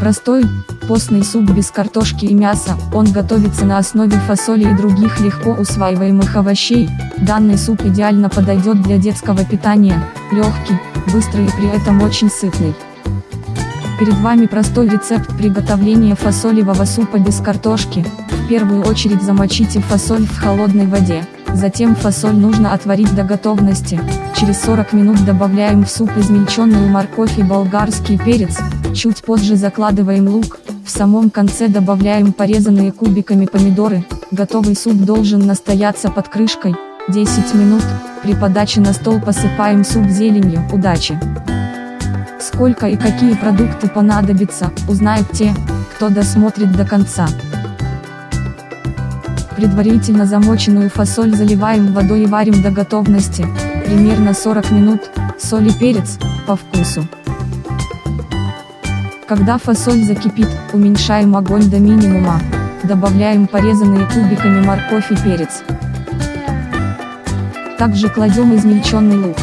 Простой, постный суп без картошки и мяса, он готовится на основе фасоли и других легко усваиваемых овощей. Данный суп идеально подойдет для детского питания, легкий, быстрый и при этом очень сытный. Перед вами простой рецепт приготовления фасолевого супа без картошки. В первую очередь замочите фасоль в холодной воде. Затем фасоль нужно отварить до готовности. Через 40 минут добавляем в суп измельченную морковь и болгарский перец. Чуть позже закладываем лук. В самом конце добавляем порезанные кубиками помидоры. Готовый суп должен настояться под крышкой. 10 минут. При подаче на стол посыпаем суп зеленью. Удачи! Сколько и какие продукты понадобятся, узнают те, кто досмотрит до конца. Предварительно замоченную фасоль заливаем водой и варим до готовности, примерно 40 минут, соль и перец, по вкусу. Когда фасоль закипит, уменьшаем огонь до минимума, добавляем порезанные кубиками морковь и перец. Также кладем измельченный лук.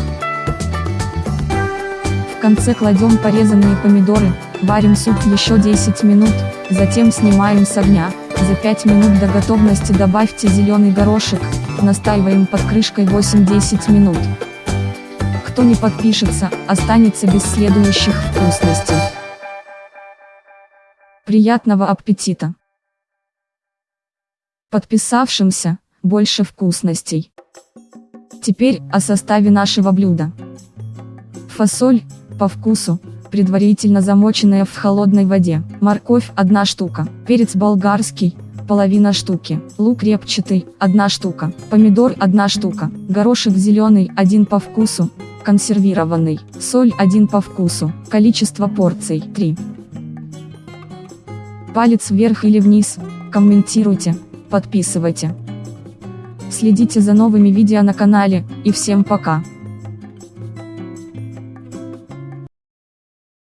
В конце кладем порезанные помидоры, варим суп еще 10 минут, затем снимаем с огня. За 5 минут до готовности добавьте зеленый горошек, настаиваем под крышкой 8-10 минут. Кто не подпишется, останется без следующих вкусностей. Приятного аппетита! Подписавшимся, больше вкусностей. Теперь о составе нашего блюда. Фасоль, по вкусу, предварительно замоченная в холодной воде, морковь 1 штука, перец болгарский, половина штуки, лук репчатый, 1 штука, помидор 1 штука, горошек зеленый 1 по вкусу, консервированный, соль 1 по вкусу, количество порций 3. Палец вверх или вниз, комментируйте, подписывайте. Следите за новыми видео на канале, и всем пока.